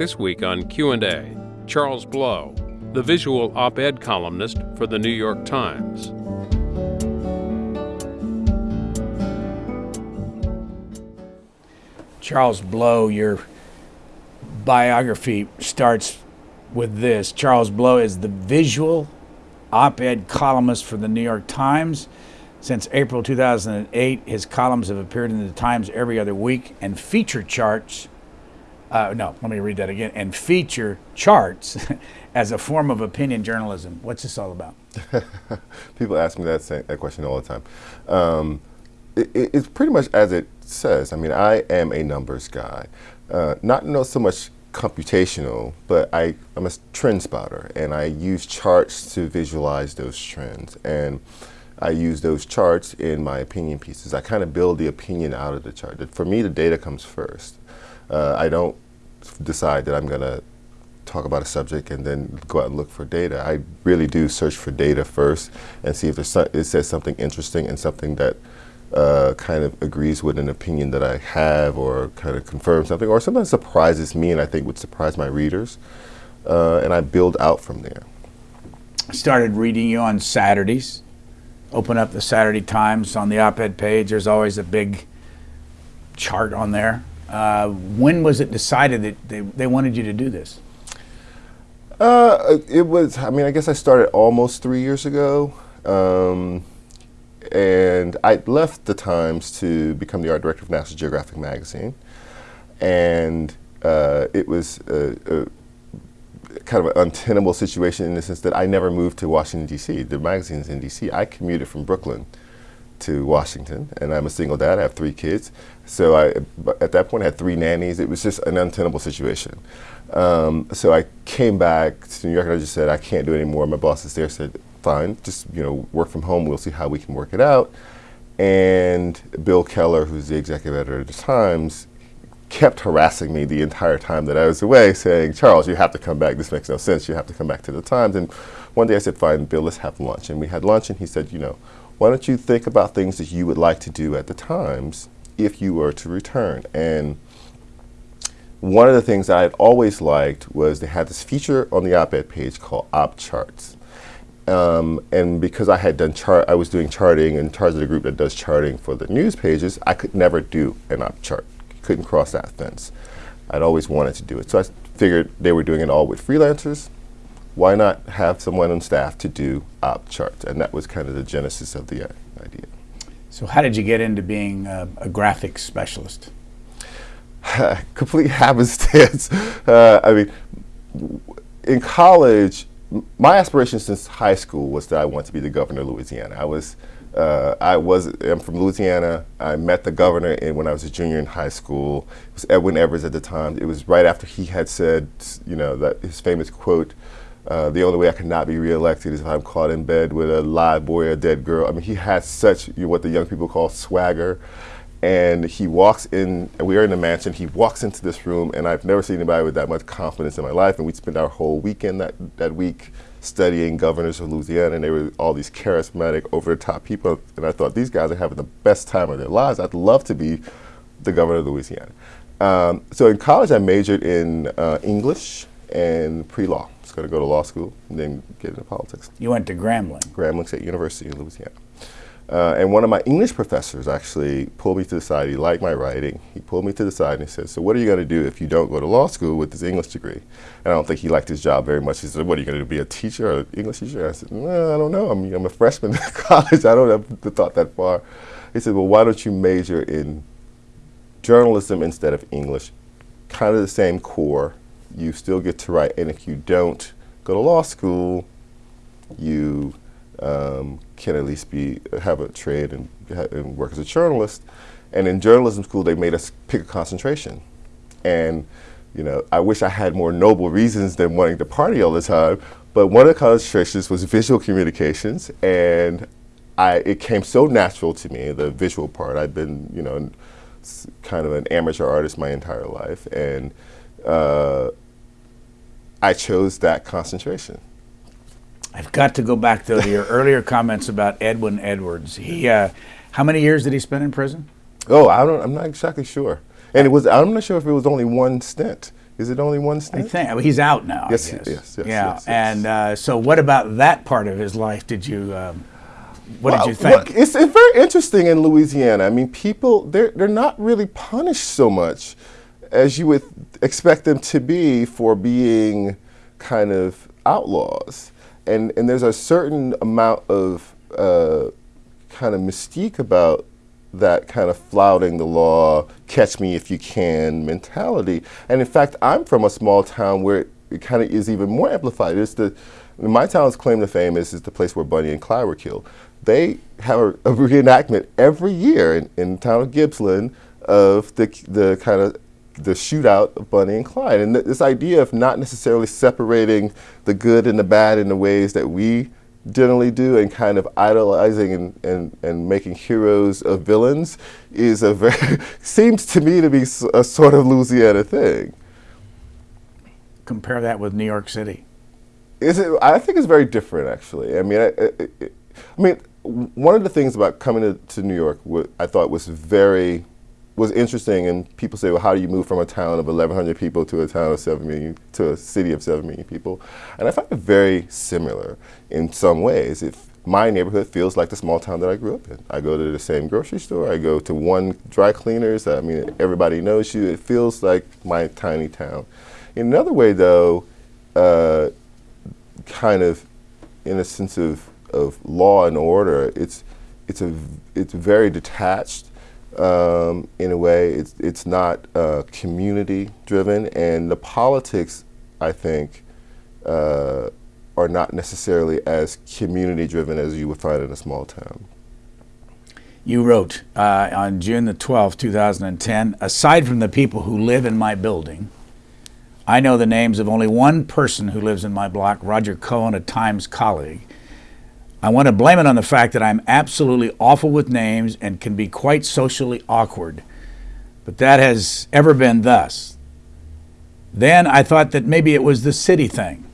this week on Q&A, Charles Blow, the visual op-ed columnist for the New York Times. Charles Blow, your biography starts with this. Charles Blow is the visual op-ed columnist for the New York Times. Since April 2008, his columns have appeared in the Times every other week and feature charts. Uh, no, let me read that again. And feature charts as a form of opinion journalism. What's this all about? People ask me that, that question all the time. Um, it, it's pretty much as it says. I mean, I am a numbers guy. Uh, not know so much computational, but I, I'm a trend spotter, and I use charts to visualize those trends. And I use those charts in my opinion pieces. I kind of build the opinion out of the chart. For me, the data comes first. Uh, I don't decide that I'm going to talk about a subject and then go out and look for data. I really do search for data first and see if there's so it says something interesting and something that uh, kind of agrees with an opinion that I have or kind of confirms something or sometimes surprises me and I think would surprise my readers. Uh, and I build out from there. I started reading you on Saturdays. Open up the Saturday Times on the op-ed page. There's always a big chart on there. Uh, when was it decided that they, they wanted you to do this? Uh, it was, I mean, I guess I started almost three years ago. Um, and I left the Times to become the art director of National Geographic magazine. And uh, it was a, a, kind of an untenable situation in the sense that I never moved to Washington, D.C. The magazine's in D.C. I commuted from Brooklyn to Washington, and I'm a single dad. I have three kids. So I, at that point, I had three nannies. It was just an untenable situation. Um, so I came back to New York, and I just said, I can't do it anymore. My bosses there said, fine, just you know, work from home. We'll see how we can work it out. And Bill Keller, who's the executive editor of the Times, kept harassing me the entire time that I was away, saying, Charles, you have to come back. This makes no sense. You have to come back to the Times. And one day I said, fine, Bill, let's have lunch. And we had lunch, and he said, you know, why don't you think about things that you would like to do at the Times if you were to return? And one of the things I had always liked was they had this feature on the op-ed page called Op Charts. Um, and because I had done chart, I was doing charting and charts of the group that does charting for the news pages, I could never do an op chart. Couldn't cross that fence. I'd always wanted to do it. So I figured they were doing it all with freelancers. Why not have someone on staff to do op charts? And that was kind of the genesis of the uh, idea. So how did you get into being a graphics specialist? Complete happenstance. Uh, I mean, in college, my aspiration since high school was that I wanted to be the governor of Louisiana. I was, uh, I was, I'm from Louisiana. I met the governor in, when I was a junior in high school. It was Edwin Edwards at the time. It was right after he had said, you know, that his famous quote, uh, the only way I cannot be reelected is if I'm caught in bed with a live boy or a dead girl. I mean, he had such you know, what the young people call swagger and he walks in, we are in the mansion, he walks into this room, and I've never seen anybody with that much confidence in my life, and we spent our whole weekend that, that week studying governors of Louisiana, and they were all these charismatic, over-the-top people, and I thought, these guys are having the best time of their lives. I'd love to be the governor of Louisiana. Um, so in college, I majored in uh, English and pre-law. Was going to go to law school and then get into politics. You went to Grambling? Grambling State University in Louisiana. Uh, and one of my English professors actually pulled me to the side. He liked my writing. He pulled me to the side and he said, so what are you going to do if you don't go to law school with this English degree? And I don't think he liked his job very much. He said, what are you going to do, be a teacher or an English teacher? I said, no, I don't know. I'm, I'm a freshman in college. I don't have the thought that far. He said, well, why don't you major in journalism instead of English? Kind of the same core. You still get to write. And if you don't go to law school, you um, can at least be have a trade and, and, work as a journalist. And in journalism school, they made us pick a concentration. And you know, I wish I had more noble reasons than wanting to party all the time. But one of the concentrations was visual communications, and I it came so natural to me the visual part. I've been you know kind of an amateur artist my entire life, and uh, I chose that concentration. I've got to go back though to your earlier comments about Edwin Edwards. He, uh, how many years did he spend in prison? Oh, I don't. I'm not exactly sure. And it was. I'm not sure if it was only one stint. Is it only one I stint? think well, he's out now. I Yes, guess. yes, yes, yeah. yes, yes. And uh, so, what about that part of his life? Did you? Um, what Well, did you think? well, it's, it's very interesting in Louisiana. I mean, people they're they're not really punished so much as you would expect them to be for being kind of outlaws, and and there's a certain amount of uh, kind of mystique about that kind of flouting the law, catch me if you can mentality. And in fact, I'm from a small town where it, it kind of is even more amplified. It's the my town's claim to fame is, is the place where Bonnie and Clyde were killed. They have a, a reenactment every year in, in the town of Gibsland of the the kind of the shootout of Bonnie and Clyde, and th- this idea of not necessarily separating the good and the bad in the ways that we generally do, and kind of idolizing and, and, and making heroes of villains, is a very seems to me to be a sort of Louisiana thing. Compare that with New York City. Is it? I think it's very different, actually. I mean, I, I, I mean, one of the things about coming to, to New York, I thought was very was interesting. And people say, well, how do you move from a town of 1,100 people to a town of seven million to a city of seven million people? And I find it very similar in some ways. If my neighborhood feels like the small town that I grew up in. I go to the same grocery store. I go to one dry cleaners. I mean, everybody knows you. It feels like my tiny town. In another way, though, uh, kind of in a sense of, of law and order, it's it's a it's very detached um, in a way. It's it's not uh, community driven, and the politics, I think, uh, are not necessarily as community driven as you would find in a small town. You wrote uh, on June the 12th, 2010 Aside from the people who live in my building, I know the names of only one person who lives in my block, Roger Cohen, a Times colleague. I want to blame it on the fact that I'm absolutely awful with names and can be quite socially awkward. But that has ever been thus. Then I thought that maybe it was the city thing.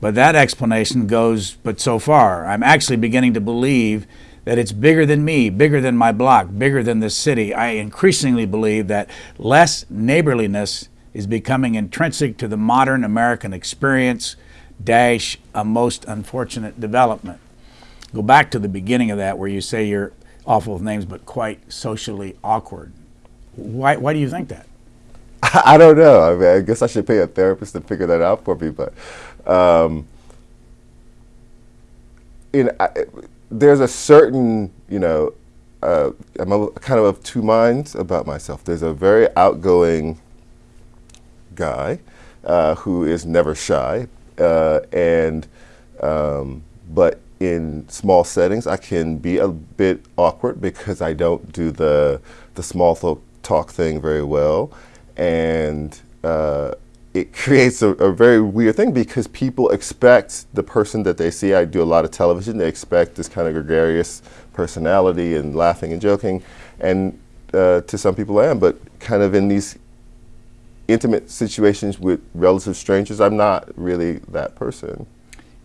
But that explanation goes but so far. I'm actually beginning to believe that it's bigger than me, bigger than my block, bigger than the city. I increasingly believe that less neighborliness is becoming intrinsic to the modern American experience, dash, a most unfortunate development. Go back to the beginning of that where you say you're awful with names but quite socially awkward. Why, why do you think that? I don't know. I mean, I guess I should pay a therapist to figure that out for me. But um, in I, there's a certain, you know, uh, I'm a, kind of of two minds about myself. There's a very outgoing guy uh, who is never shy, uh, and um, but in small settings, I can be a bit awkward because I don't do the the small talk thing very well, and uh, it creates a, a very weird thing because people expect the person that they see. I do a lot of television. They expect this kind of gregarious personality and laughing and joking, and uh, to some people I am, but kind of in these intimate situations with relative strangers, I'm not really that person.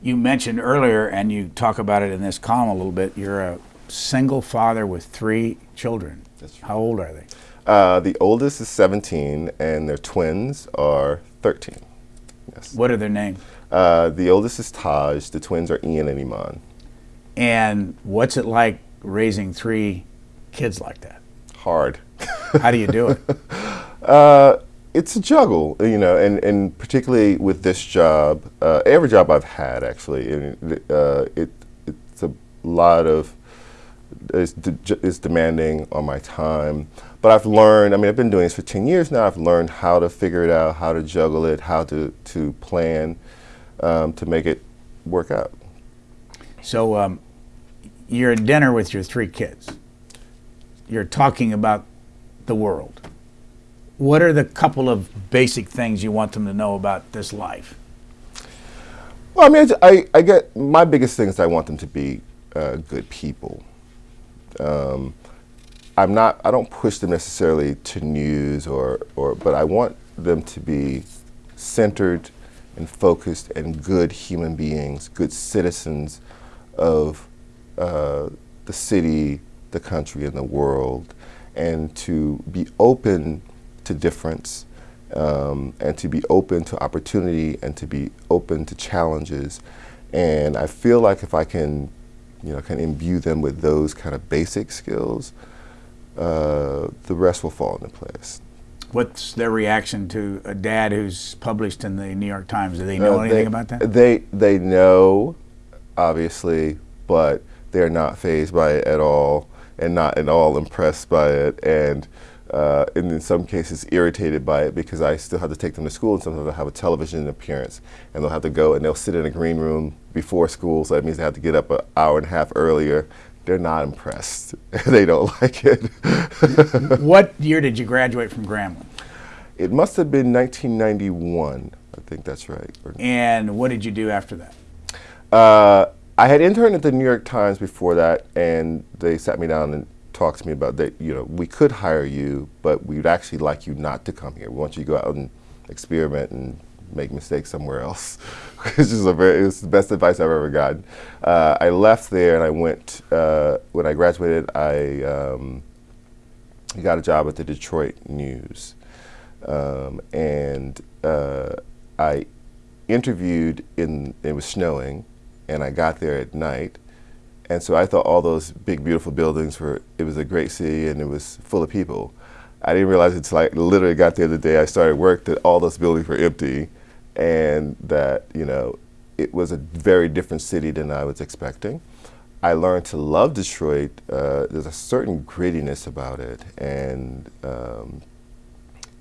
You mentioned earlier, and you talk about it in this column a little bit, you're a single father with three children. That's How old are they? Uh, the oldest is 17, and their twins are 13. Yes. What are their names? Uh, the oldest is Taj. The twins are Ian and Iman. And what's it like raising three kids like that? Hard. How do you do it? Uh, it's a juggle, you know, and, and particularly with this job, uh, every job I've had actually, and, uh, it, it's a lot of, it's, de- it's demanding on my time. But I've learned, I mean, I've been doing this for 10 years now, I've learned how to figure it out, how to juggle it, how to, to plan um, to make it work out. So um, you're at dinner with your three kids. You're talking about the world. What are the couple of basic things you want them to know about this life? Well, I mean, I, I get my biggest thing is I want them to be uh, good people. Um, I'm not. I don't push them necessarily to news or or, but I want them to be centered and focused and good human beings, good citizens of uh, the city, the country, and the world, and to be open to difference um, and to be open to opportunity and to be open to challenges. And I feel like if I can, you know, can imbue them with those kind of basic skills, uh, the rest will fall into place. What's their reaction to a dad who's published in the New York Times? Do they know Uh, anything they, about that? They they know, obviously, but they're not fazed by it at all, and not at all impressed by it, and uh, and in some cases irritated by it because I still have to take them to school, and sometimes I have a television appearance, and they'll have to go and they'll sit in a green room before school, so that means they have to get up an hour and a half earlier. They're not impressed. they don't like it. what year did you graduate from Grambling? it must have been 1991. I think that's right. And what did you do after that? Uh, I had interned at the New York Times before that, and they sat me down and talked to me about that. You know, we could hire you, but we'd actually like you not to come here. We want you to go out and experiment and make mistakes somewhere else. Which is a very, it's the best advice I've ever gotten. Uh, I left there and I went. Uh, when I graduated, I um, got a job at the Detroit News, um, and uh, I interviewed in. It was snowing, and I got there at night. And so I thought all those big, beautiful buildings were, it was a great city and it was full of people. I didn't realize until I literally got there the day I started work that all those buildings were empty and that, you know, it was a very different city than I was expecting. I learned to love Detroit. Uh, there's a certain grittiness about it and, um,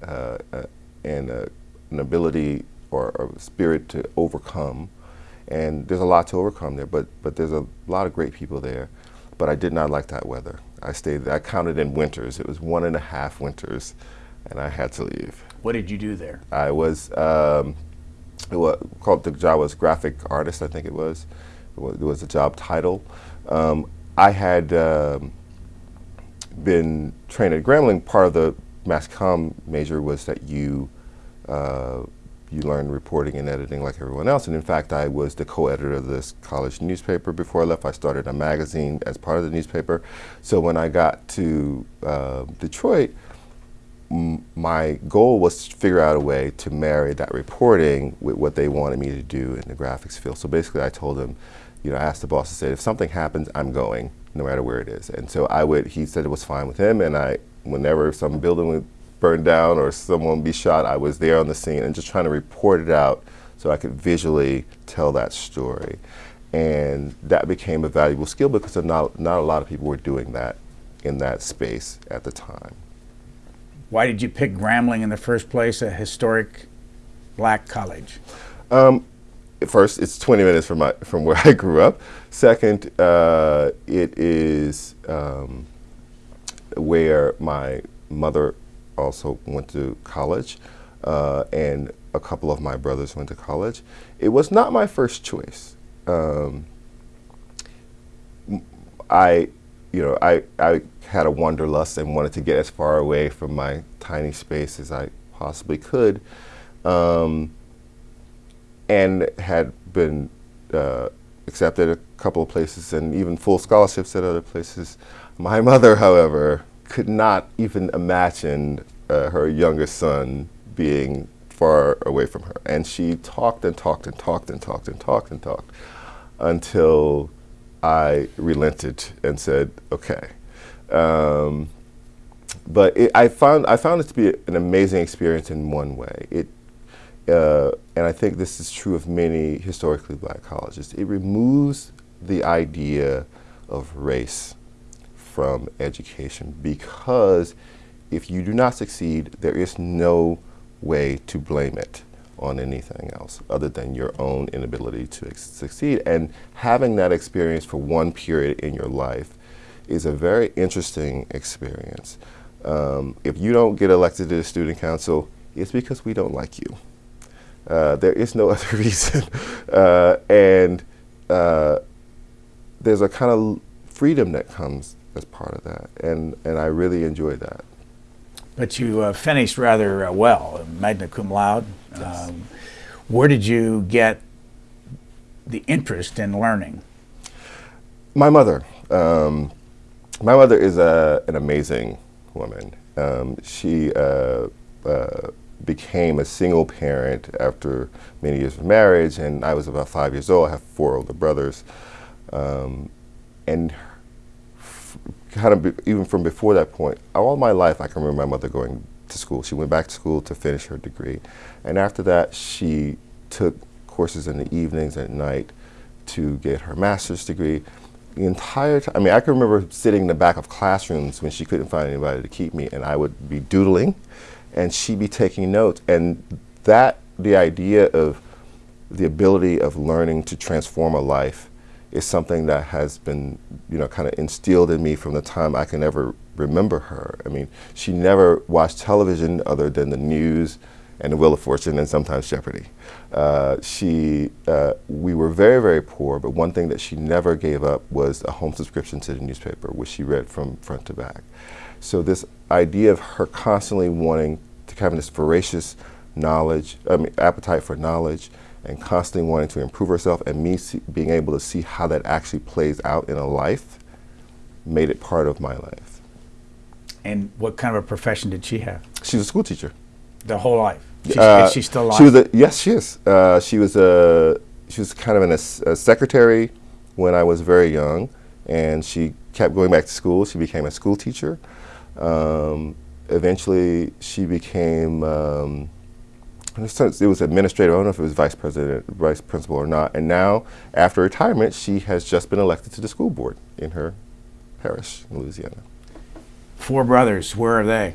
uh, uh, and an ability or, or spirit to overcome and there's a lot to overcome there. But but there's a lot of great people there. But I did not like that weather. I stayed. I counted in winters. It was one and a half winters, and I had to leave. What did you do there? I was. Um, it was called the job was graphic artist. I think it was. It was, it was a job title. Um, I had um, been trained at Grambling. Part of the mass comm major was that you. Uh, you learn reporting and editing like everyone else. And in fact, I was the co-editor of this college newspaper. Before I left, I started a magazine as part of the newspaper. So when I got to uh, Detroit, my goal was to figure out a way to marry that reporting with what they wanted me to do in the graphics field. So basically, I told them, you know, I asked the boss to say, if something happens, I'm going, no matter where it is. And so I would, he said it was fine with him, and I, whenever some building would burned down or someone be shot, I was there on the scene and just trying to report it out so I could visually tell that story. And that became a valuable skill because not, not a lot of people were doing that in that space at the time. Why did you pick Grambling in the first place, a historic black college? Um, first, it's 20 minutes from, my, from where I grew up. Second, uh, it is um, where my mother also went to college, uh, and a couple of my brothers went to college. It was not my first choice. Um, I, you know, I, I had a wanderlust and wanted to get as far away from my tiny space as I possibly could, um, and had been uh, accepted a couple of places and even full scholarships at other places. My mother, however, could not even imagine uh, her youngest son being far away from her. And she talked and talked and talked and talked and talked and talked until I relented and said, okay. Um, but it, I found I found it to be an amazing experience in one way. It, uh, and I think this is true of many historically black colleges. It removes the idea of race from education because if you do not succeed, there is no way to blame it on anything else other than your own inability to succeed. And having that experience for one period in your life is a very interesting experience. Um, if you don't get elected to the student council, it's because we don't like you. Uh, there is no other reason. Uh, and uh, there's a kind of freedom that comes as part of that. And, and I really enjoy that. But you uh, finished rather uh, well, magna cum laude. Yes. Um, where did you get the interest in learning? My mother. Um, my mother is a, an amazing woman. Um, she uh, uh, became a single parent after many years of marriage, and I was about five years old. I have four older brothers, um, and kind of be, even from before that point, all my life I can remember my mother going to school. She went back to school to finish her degree, and after that she took courses in the evenings and at night to get her master's degree. The entire time, I mean, I can remember sitting in the back of classrooms when she couldn't find anybody to keep me, and I would be doodling, and she'd be taking notes. And that, the idea of the ability of learning to transform a life is something that has been, you know, kind of instilled in me from the time I can ever remember her. I mean, she never watched television other than the news and the Wheel of Fortune and sometimes Jeopardy. Uh, she, uh, we were very, very poor, but one thing that she never gave up was a home subscription to the newspaper, which she read from front to back. So this idea of her constantly wanting to having this voracious knowledge, I mean, appetite for knowledge, and constantly wanting to improve herself, and me see, being able to see how that actually plays out in a life, made it part of my life. And what kind of a profession did she have? She was a school teacher. The whole life. She's, Uh, is she still alive? She was a yes, she is. Uh, she was a she was kind of an, a, a secretary when I was very young, and she kept going back to school. She became a school teacher. Um, eventually, she became. Um, it was administrative. I don't know if it was vice president, vice principal, or not. And now, after retirement, she has just been elected to the school board in her parish in Louisiana. Four brothers. Where are they?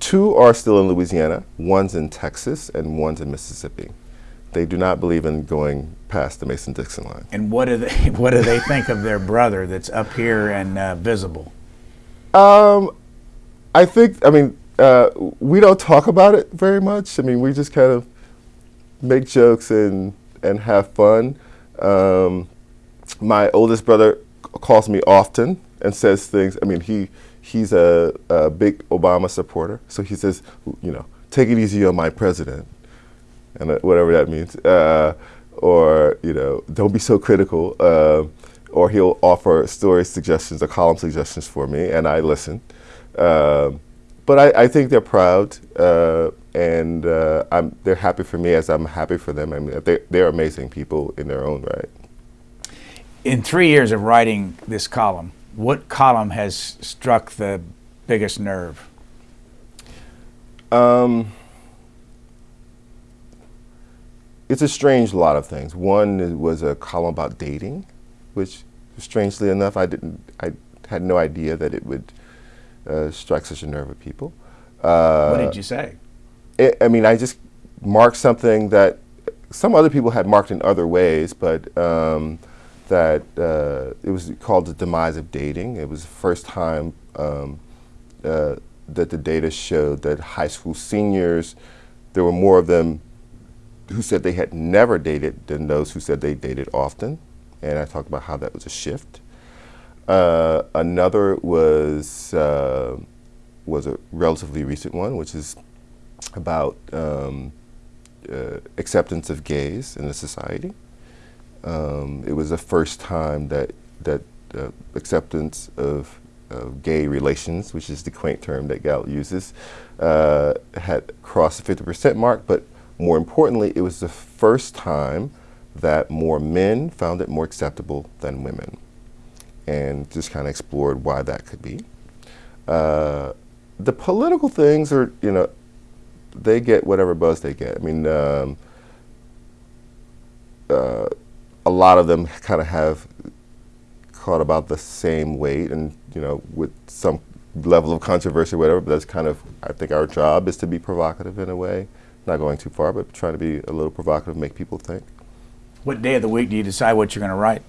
Two are still in Louisiana, one's in Texas, and one's in Mississippi. They do not believe in going past the Mason-Dixon line. And what do they what do they think of their brother that's up here and uh, visible? Um, I think, I mean, uh, we don't talk about it very much. I mean, we just kind of make jokes and, and have fun. Um, my oldest brother calls me often and says things. I mean, he he's a, a big Obama supporter, so he says, you know, take it easy on my president, and uh, whatever that means, uh, or you know, don't be so critical. Uh, or he'll offer story suggestions or column suggestions for me, and I listen. Um, but I, I, think they're proud, uh, and uh, they're happy for me as I'm happy for them. I mean, they're, they're amazing people in their own right. In three years of writing this column, what column has struck the biggest nerve? Um, it's a strange lot of things. One was a column about dating, which strangely enough, I didn't, I had no idea that it would uh, strike such a nerve with people. Uh, what did you say? It, I mean, I just marked something that some other people had marked in other ways, but um, that uh, it was called the demise of dating. It was the first time um, uh, that the data showed that high school seniors, there were more of them who said they had never dated than those who said they dated often. And I talked about how that was a shift. Uh, another was uh, was a relatively recent one, which is about um, uh, acceptance of gays in the society. Um, it was the first time that that uh, acceptance of, of, gay relations, which is the quaint term that Gallup uses, uh, had crossed the 50% mark. But more importantly, it was the first time that more men found it more acceptable than women and just kind of explored why that could be. Uh, the political things are, you know, they get whatever buzz they get. I mean, um, uh, a lot of them kind of have caught about the same weight and, you know, with some level of controversy or whatever, but that's kind of, I think our job is to be provocative in a way. Not going too far, but trying to be a little provocative, make people think. What day of the week do you decide what you're going to write?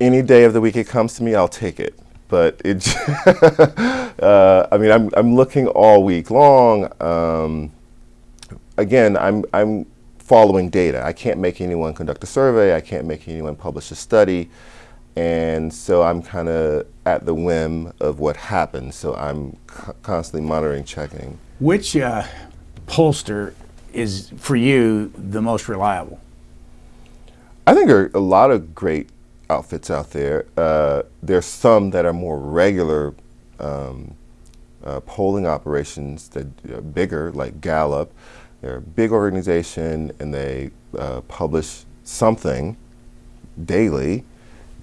Any day of the week it comes to me, I'll take it. But it, uh, I mean, I'm, I'm looking all week long. Um, again, I'm, I'm following data. I can't make anyone conduct a survey. I can't make anyone publish a study. And so I'm kind of at the whim of what happens. So I'm constantly monitoring, checking. Which uh, pollster is, for you, the most reliable? I think there are a lot of great outfits out there. Uh, there's some that are more regular um, uh, polling operations that are bigger, like Gallup. They're a big organization and they uh, publish something daily,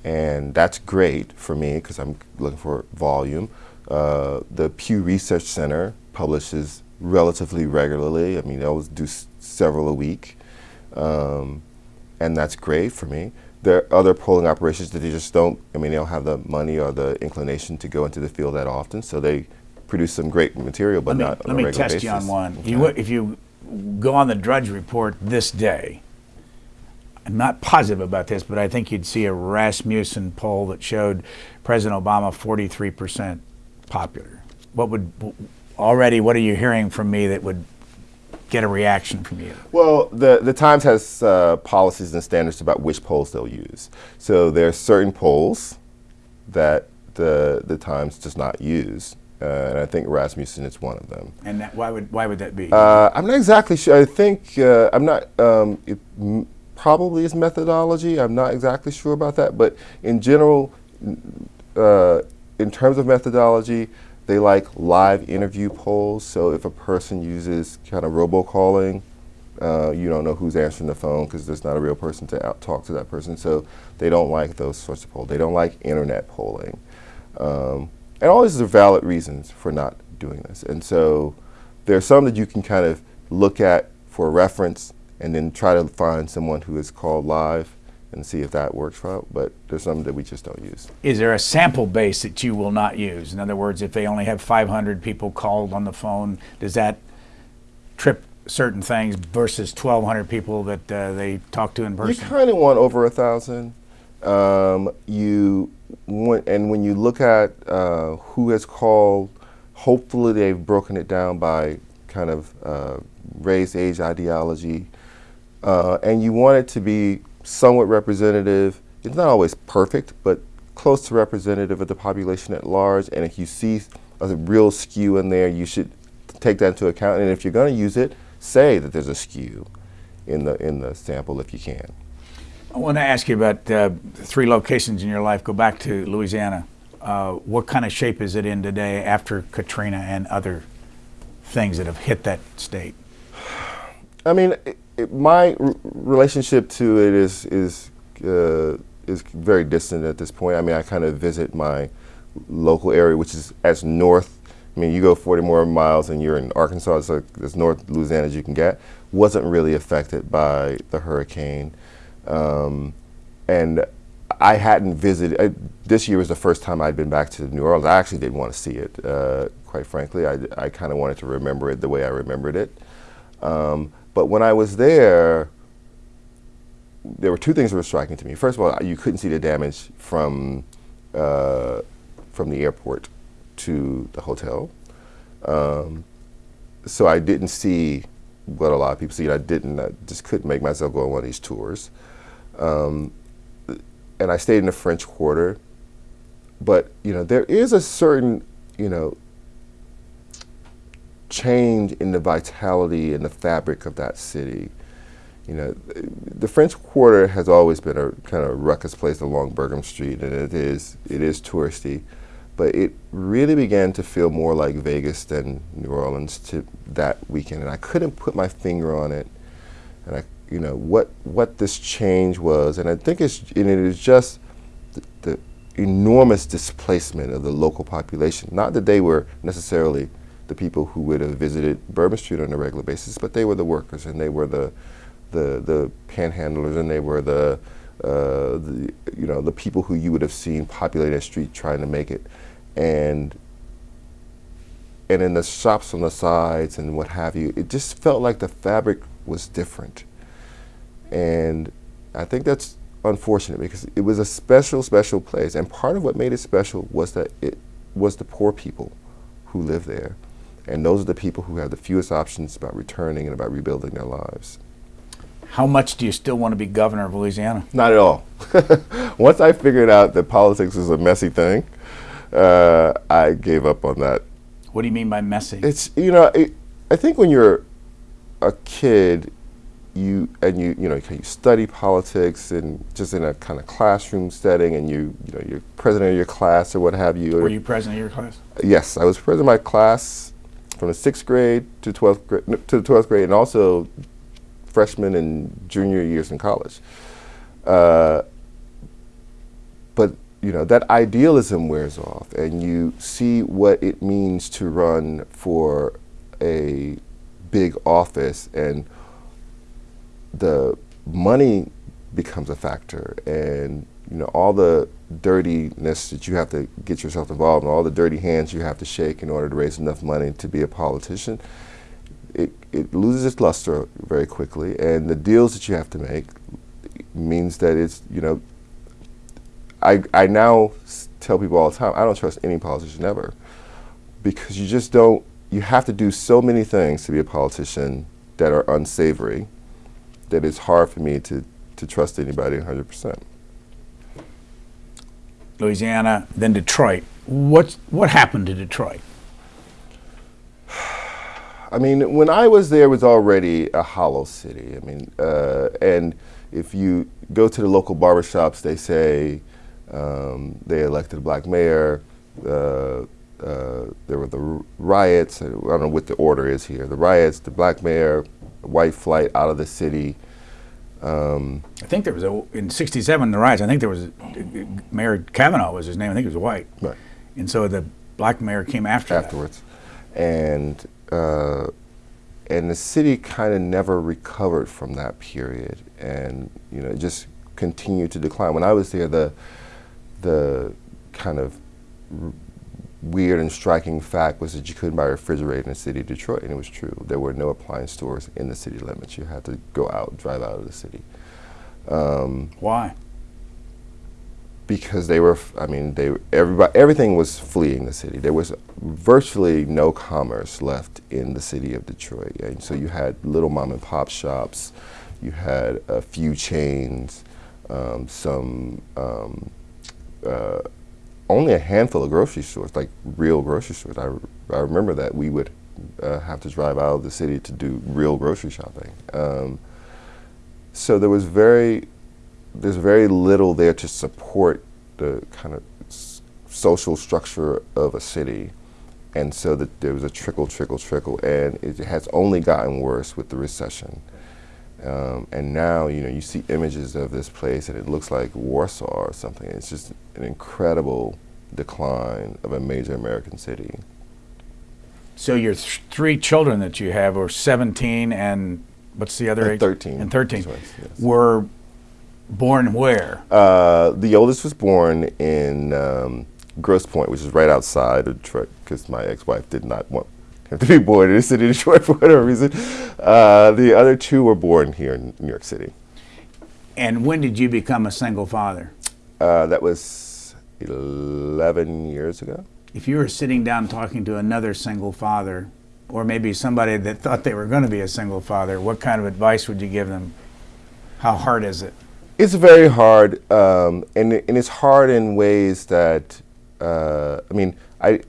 and that's great for me because I'm looking for volume. Uh, the Pew Research Center publishes relatively regularly. I mean, they always do several a week, um, and that's great for me. There are other polling operations that they just don't, I mean, they don't have the money or the inclination to go into the field that often, so they produce some great material, but let me, not on let a me regular test you on one. Okay. You, if you go on the Drudge Report this day, I'm not positive about this, but I think you'd see a Rasmussen poll that showed President Obama 43% popular. What would already? What are you hearing from me that would get a reaction from you? Well, the, the Times has uh, policies and standards about which polls they'll use. So there are certain polls that the, the Times does not use. Uh, and I think Rasmussen is one of them. And that, why would why would that be? Uh, I'm not exactly sure. I think uh, I'm not. Um, it m- probably is methodology. I'm not exactly sure about that. But in general, uh, in terms of methodology, they like live interview polls. So if a person uses kind of robocalling, uh, you don't know who's answering the phone because there's not a real person to talk to that person. So they don't like those sorts of polls. They don't like internet polling. Um, and all these are valid reasons for not doing this. And so there are some that you can kind of look at for reference and then try to find someone who is called live and see if that works for out. But there's some that we just don't use. Is there a sample base that you will not use? In other words, if they only have 500 people called on the phone, does that trip certain things versus 1,200 people that uh, they talk to in person? You kind of want over a thousand. Um, you want, and when you look at uh, who has called, hopefully they've broken it down by kind of uh, race, age, ideology, uh, and you want it to be somewhat representative. It's not always perfect, but close to representative of the population at large. And if you see a real skew in there, you should take that into account. And if you're going to use it, say that there's a skew in the in the sample if you can. I want to ask you about uh, three locations in your life. Go back to Louisiana. Uh, what kind of shape is it in today after Katrina and other things that have hit that state? I mean, it, it, my relationship to it is is uh, is very distant at this point. I mean, I kind of visit my local area, which is as north. I mean, you go 40 more miles and you're in Arkansas. It's like as north Louisiana as you can get. Wasn't really affected by the hurricane, um, and I hadn't visited. I, this year was the first time I'd been back to New Orleans. I actually didn't want to see it, uh, quite frankly. I, I kind of wanted to remember it the way I remembered it. Um, but when I was there, there were two things that were striking to me. First of all, you couldn't see the damage from uh, from the airport to the hotel. Um, so I didn't see what a lot of people see. I didn't. I just couldn't make myself go on one of these tours. Um, and I stayed in the French Quarter. But you know, there is a certain you know change in the vitality and the fabric of that city. You know, the French Quarter has always been a kind of ruckus place along Bourbon Street, and it is it is touristy, but it really began to feel more like Vegas than New Orleans to that weekend, and I couldn't put my finger on it, and I you know what what this change was, and I think it's and it is just the, the enormous displacement of the local population. Not that they were necessarily the people who would have visited Bourbon Street on a regular basis, but they were the workers and they were the the, the panhandlers and they were the, uh, the you know the people who you would have seen populate that street trying to make it, and and in the shops on the sides and what have you, it just felt like the fabric was different, and I think that's unfortunate because it was a special special place, and part of what made it special was that it was the poor people who lived there. And those are the people who have the fewest options about returning and about rebuilding their lives. How much do you still want to be governor of Louisiana? Not at all. Once I figured out that politics is a messy thing, uh, I gave up on that. What do you mean by messy? It's, you know, it, I think when you're a kid, you and you you know you study politics and just in a kind of classroom setting, and you you know you're president of your class or what have you. Were you president of your class? Yes, I was president of my class from the sixth grade to twelfth grade to the twelfth grade, and also freshman and junior years in college. Uh, but you know that idealism wears off, and you see what it means to run for a big office and the money becomes a factor and you know all the dirtiness that you have to get yourself involved in all the dirty hands you have to shake in order to raise enough money to be a politician it, it loses its luster very quickly and the deals that you have to make means that it's you know I, I now tell people all the time I don't trust any politician ever because you just don't you have to do so many things to be a politician that are unsavory that it's hard for me to, to trust anybody 100%. Louisiana, then Detroit. What's, what happened to Detroit? I mean, when I was there, it was already a hollow city. I mean, uh, and if you go to the local barbershops, they say um, they elected a black mayor. Uh, uh, there were the riots. I don't know what the order is here. The riots, the black mayor, white flight out of the city. Um, I think there was a in '67 the riots. I think there was a, Mayor Cavanagh was his name. I think he was white. Right. And so the black mayor came after afterwards, that. and uh, and the city kind of never recovered from that period, and you know just continued to decline. When I was there, the the kind of weird and striking fact was that you couldn't buy a refrigerator in the city of Detroit, and it was true. There were no appliance stores in the city limits. You had to go out, drive out of the city. Um, Why? Because they were, I mean, they everybody, everything was fleeing the city. There was virtually no commerce left in the city of Detroit. And so you had little mom and pop shops, you had a few chains, um, some um, uh, only a handful of grocery stores, like real grocery stores. I, I remember that we would uh, have to drive out of the city to do real grocery shopping. Um, so there was very, there's very little there to support the kind of social structure of a city. And so that there was a trickle, trickle, trickle, and it has only gotten worse with the recession. Um, and now, you know, you see images of this place and it looks like Warsaw or something. It's just an incredible decline of a major American city. So your th three children that you have are 17 and what's the other and age? 13. And 13. Right, yes. Were born where? Uh, the oldest was born in um, Grosse Pointe, which is right outside of Detroit, because my ex-wife did not want to be born in the city of Detroit for whatever reason. Uh, the other two were born here in New York City. And when did you become a single father? Uh, that was 11 years ago. If you were sitting down talking to another single father, or maybe somebody that thought they were going to be a single father, what kind of advice would you give them? How hard is it? It's very hard, um, and, and it's hard in ways that, uh, I mean, I,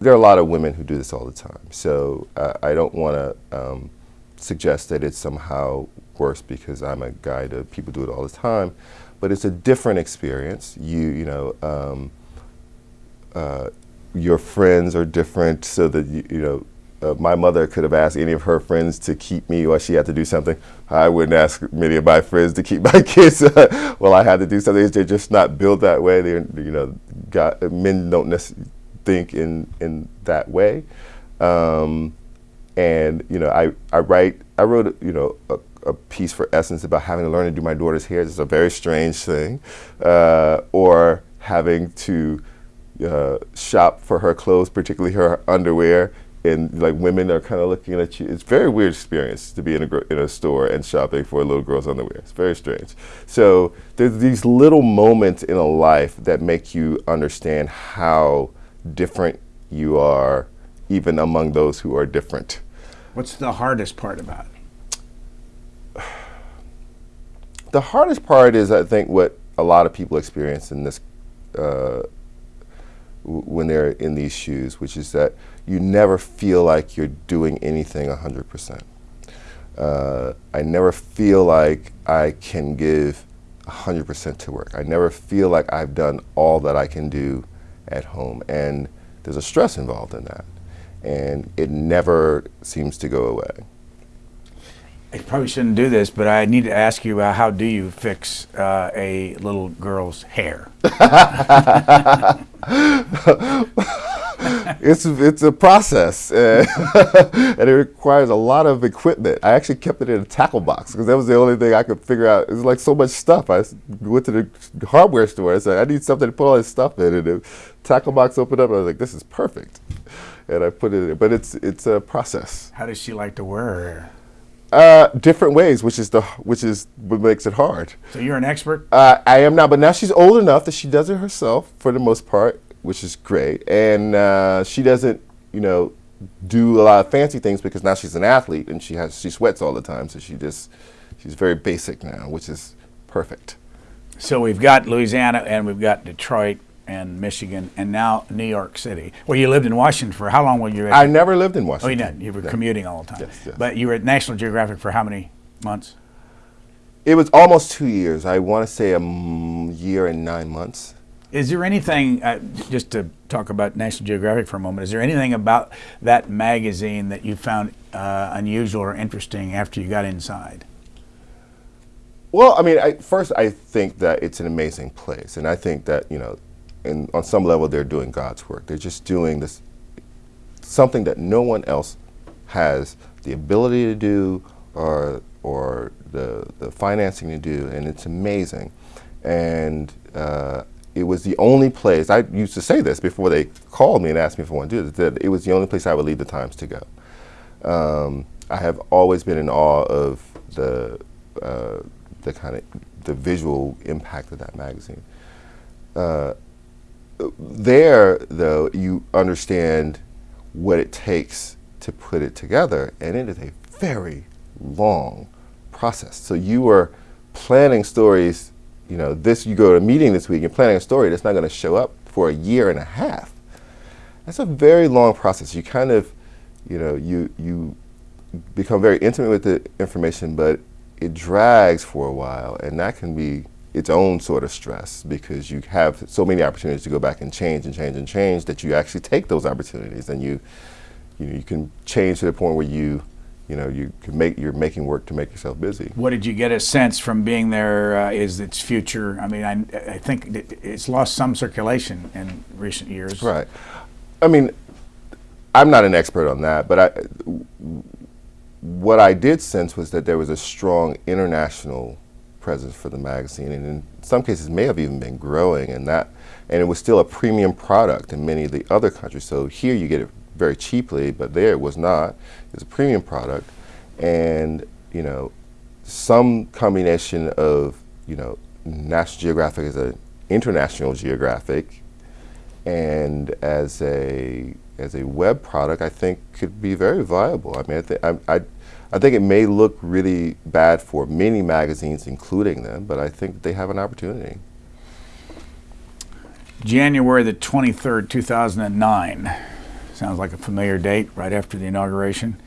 there are a lot of women who do this all the time. So uh, I don't want to um, suggest that it's somehow worse because I'm a guy that people do it all the time, but it's a different experience. You you know. Um, uh, your friends are different, so that you, you know uh, my mother could have asked any of her friends to keep me while she had to do something. I wouldn't ask many of my friends to keep my kids while I had to do something. They're just not built that way. They're, you know, men don't necessarily think in in that way. Um, and you know, I I write I wrote you know a, a, piece for Essence about having to learn to do my daughter's hair. It's a very strange thing, uh, or having to uh, shop for her clothes, particularly her underwear. And like women are kind of looking at you. It's very weird experience to be in a, in a store and shopping for a little girl's underwear. It's very strange. So there's these little moments in a life that make you understand how different you are, even among those who are different. What's the hardest part about it? The hardest part is, I think, what a lot of people experience in this uh, when they're in these shoes, which is that you never feel like you're doing anything 100%. Uh, I never feel like I can give 100% to work. I never feel like I've done all that I can do at home. And there's a stress involved in that. And it never seems to go away. I probably shouldn't do this, but I need to ask you about how do you fix uh, a little girl's hair? it's it's a process, uh, and it requires a lot of equipment. I actually kept it in a tackle box because that was the only thing I could figure out. It was like so much stuff. I went to the hardware store. I said I need something to put all this stuff in, and the tackle box opened up. And I was like, this is perfect, and I put it in. But it's it's a process. How does she like to wear? Uh, different ways, which is the which is what makes it hard. So you're an expert. Uh, I am now, but now she's old enough that she does it herself for the most part which is great. And uh, she doesn't, you know, do a lot of fancy things because now she's an athlete and she has she sweats all the time. So she just she's very basic now, which is perfect. So we've got Louisiana and we've got Detroit and Michigan and now New York City. Well, you lived in Washington for how long were you? At I never lived in Washington. Oh, you didn't. You were no. commuting all the time. Yes, yes. But you were at National Geographic for how many months? It was almost two years. I want to say a year and nine months. Is there anything, uh, just to talk about National Geographic for a moment, is there anything about that magazine that you found uh, unusual or interesting after you got inside? Well, I mean, I, first, I think that it's an amazing place. And I think that, you know, in, on some level, they're doing God's work. They're just doing this, something that no one else has the ability to do or, or the, the financing to do. And it's amazing. And uh, it was the only place, I used to say this before they called me and asked me if I want to do this, that it was the only place I would leave the Times to go. Um, I have always been in awe of the, uh, the kind of, the visual impact of that magazine. Uh, there, though, you understand what it takes to put it together, and it is a very long process. So you were planning stories you know, this you go to a meeting this week, you're planning a story that's not going to show up for a year and a half. That's a very long process. You kind of, you know, you you become very intimate with the information, but it drags for a while, and that can be its own sort of stress because you have so many opportunities to go back and change and change and change that you actually take those opportunities and you you, know, you can change to the point where you you know, you can make you're making work to make yourself busy. What did you get a sense from being there? Uh, is its future? I mean, I, I think it's lost some circulation in recent years. Right. I mean, I'm not an expert on that, but I, what I did sense was that there was a strong international presence for the magazine, and in some cases may have even been growing, and that, and it was still a premium product in many of the other countries. So here you get it very cheaply, but there it was not. It was a premium product, and you know, some combination of you know, National Geographic as an international geographic, and as a as a web product, I think could be very viable. I mean, I, I, I, I think it may look really bad for many magazines, including them, but I think they have an opportunity. January the 23rd, 2009. Sounds like a familiar date, right after the inauguration.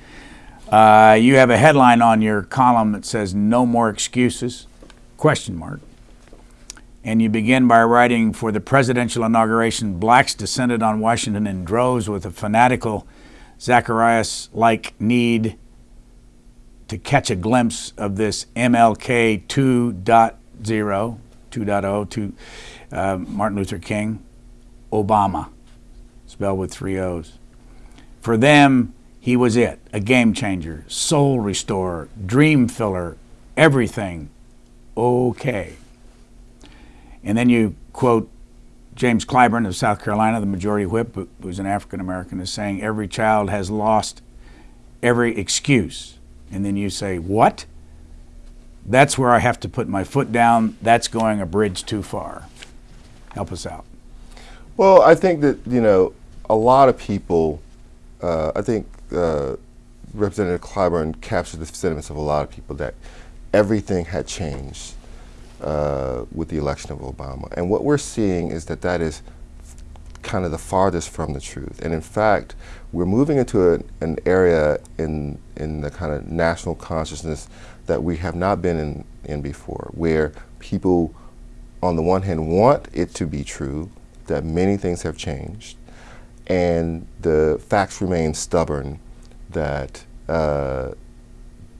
Uh, you have a headline on your column that says "No more excuses?" Question mark. And you begin by writing, "For the presidential inauguration, blacks descended on Washington in droves with a fanatical, Zacharias-like need to catch a glimpse of this MLK 2.0, 2.0 to uh, Martin Luther King, Obama, spelled with three O's." For them, he was it a game changer, soul restorer, dream filler, everything okay. And then you quote James Clyburn of South Carolina, the majority whip, who's an African American, is saying every child has lost every excuse. And then you say, What? That's where I have to put my foot down. That's going a bridge too far. Help us out. Well, I think that, you know, a lot of people uh, I think uh, Representative Clyburn captured the sentiments of a lot of people that everything had changed uh, with the election of Obama. And what we're seeing is that that is kind of the farthest from the truth. And in fact, we're moving into a, an area in, in the kind of national consciousness that we have not been in, in before, where people, on the one hand, want it to be true, that many things have changed, and the facts remain stubborn that uh,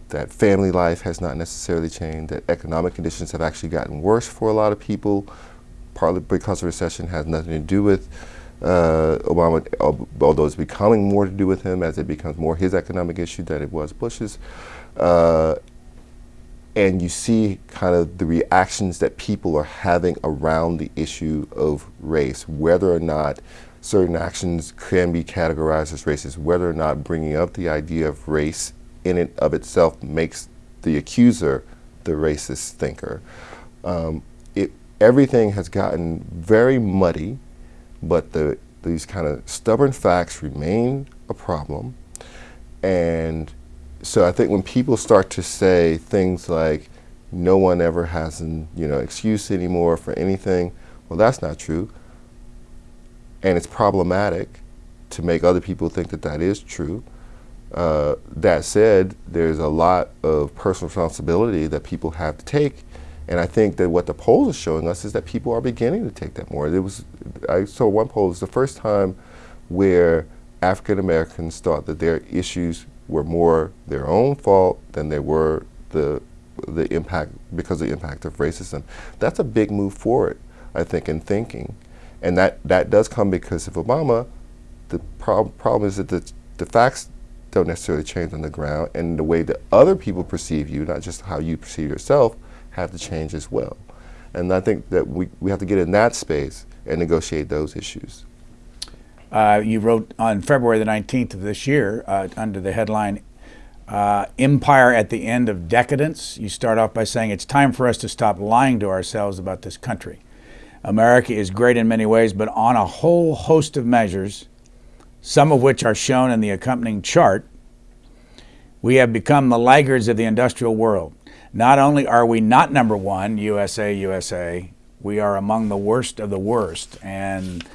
that family life has not necessarily changed, that economic conditions have actually gotten worse for a lot of people, partly because recession has nothing to do with uh, Obama, although it's becoming more to do with him as it becomes more his economic issue than it was Bush's. Uh, and you see kind of the reactions that people are having around the issue of race, whether or not certain actions can be categorized as racist, whether or not bringing up the idea of race in and of itself makes the accuser the racist thinker. Um, everything has gotten very muddy, but the, these kind of stubborn facts remain a problem. And so I think when people start to say things like, no one ever has an you know, excuse anymore for anything, well, that's not true. And it's problematic to make other people think that that is true. Uh, that said, there's a lot of personal responsibility that people have to take. And I think that what the polls are showing us is that people are beginning to take that more. There was, I saw one poll, it was the first time where African Americans thought that their issues were more their own fault than they were the, the impact, because of the impact of racism. That's a big move forward, I think, in thinking. And that, that does come because of Obama. The prob problem is that the, the facts don't necessarily change on the ground, and the way that other people perceive you, not just how you perceive yourself, have to change as well. And I think that we, we have to get in that space and negotiate those issues. Uh, you wrote on February the 19th of this year uh, under the headline uh, Empire at the End of Decadence. You start off by saying it's time for us to stop lying to ourselves about this country. America is great in many ways, but on a whole host of measures, some of which are shown in the accompanying chart, we have become the laggards of the industrial world. Not only are we not number one, USA, USA, we are among the worst of the worst. And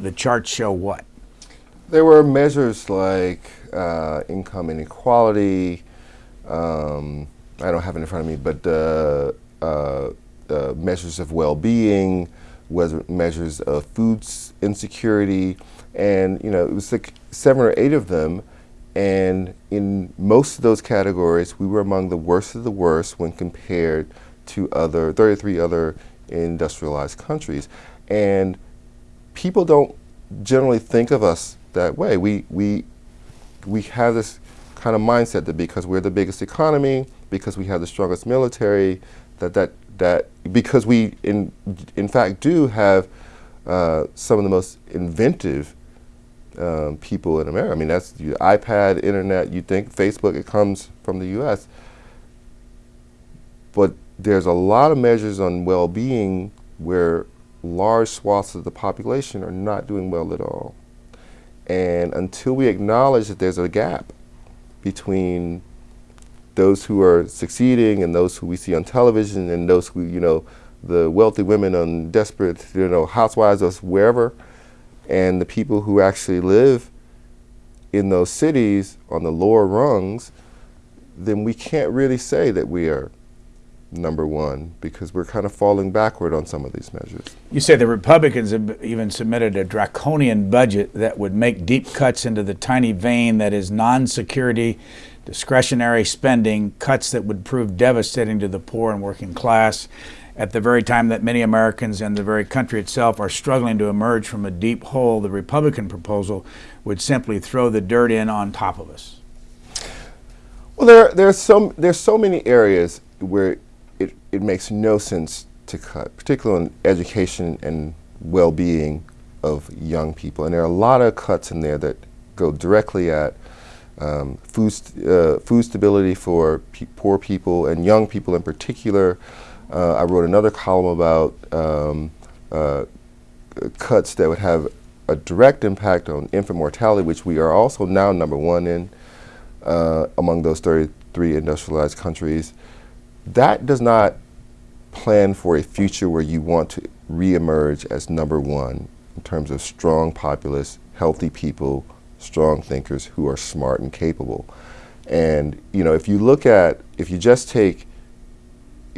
the charts show what? There were measures like uh, income inequality. Um, I don't have it in front of me, but uh, uh, measures of well-being, measures of food insecurity, and you know it was like seven or eight of them and in most of those categories we were among the worst of the worst when compared to other 33 other industrialized countries. And people don't generally think of us that way. We we we have this kind of mindset that because we're the biggest economy because we have the strongest military that that that because we in in fact do have uh, some of the most inventive um, people in America. I mean, that's iPad, internet, you think Facebook, it comes from the U.S. But there's a lot of measures on well-being where large swaths of the population are not doing well at all. And until we acknowledge that there's a gap between those who are succeeding and those who we see on television and those who, you know, the wealthy women on desperate, you know, housewives or wherever, and the people who actually live in those cities on the lower rungs, then we can't really say that we are number one because we're kind of falling backward on some of these measures. You say the Republicans have even submitted a draconian budget that would make deep cuts into the tiny vein that is non-security, discretionary spending, cuts that would prove devastating to the poor and working class at the very time that many Americans and the very country itself are struggling to emerge from a deep hole, the Republican proposal would simply throw the dirt in on top of us. Well, there, there's, so, there's so many areas where it, it makes no sense to cut, particularly in education and well-being of young people. And there are a lot of cuts in there that go directly at um, food, uh, food stability for pe poor people and young people in particular, uh, I wrote another column about um, uh, cuts that would have a direct impact on infant mortality, which we are also now number one in uh, among those 33 industrialized countries. That does not plan for a future where you want to reemerge as number one in terms of strong populace, healthy people, strong thinkers who are smart and capable. And you know, if you look at, if you just take,